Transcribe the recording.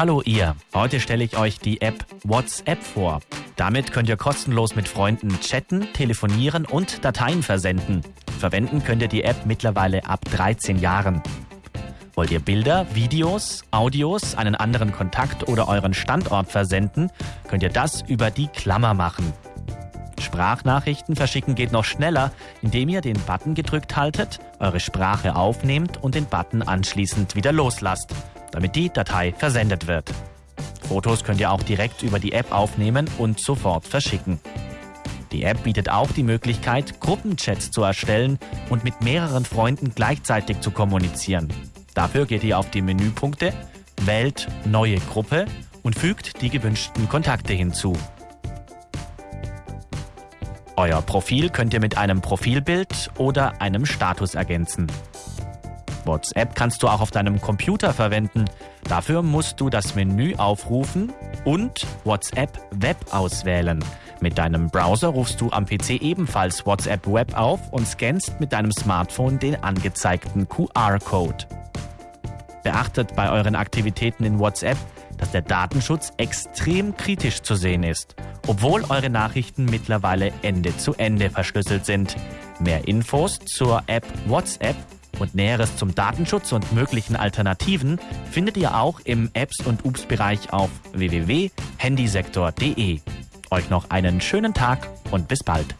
Hallo ihr, heute stelle ich euch die App WhatsApp vor. Damit könnt ihr kostenlos mit Freunden chatten, telefonieren und Dateien versenden. Verwenden könnt ihr die App mittlerweile ab 13 Jahren. Wollt ihr Bilder, Videos, Audios, einen anderen Kontakt oder euren Standort versenden, könnt ihr das über die Klammer machen. Sprachnachrichten verschicken geht noch schneller, indem ihr den Button gedrückt haltet, eure Sprache aufnehmt und den Button anschließend wieder loslasst, damit die Datei versendet wird. Fotos könnt ihr auch direkt über die App aufnehmen und sofort verschicken. Die App bietet auch die Möglichkeit, Gruppenchats zu erstellen und mit mehreren Freunden gleichzeitig zu kommunizieren. Dafür geht ihr auf die Menüpunkte, wählt Neue Gruppe und fügt die gewünschten Kontakte hinzu. Euer Profil könnt ihr mit einem Profilbild oder einem Status ergänzen. WhatsApp kannst du auch auf deinem Computer verwenden. Dafür musst du das Menü aufrufen und WhatsApp Web auswählen. Mit deinem Browser rufst du am PC ebenfalls WhatsApp Web auf und scannst mit deinem Smartphone den angezeigten QR-Code. Beachtet bei euren Aktivitäten in WhatsApp, dass der Datenschutz extrem kritisch zu sehen ist obwohl eure Nachrichten mittlerweile Ende zu Ende verschlüsselt sind. Mehr Infos zur App WhatsApp und Näheres zum Datenschutz und möglichen Alternativen findet ihr auch im Apps- und Ups-Bereich auf www.handysektor.de. Euch noch einen schönen Tag und bis bald.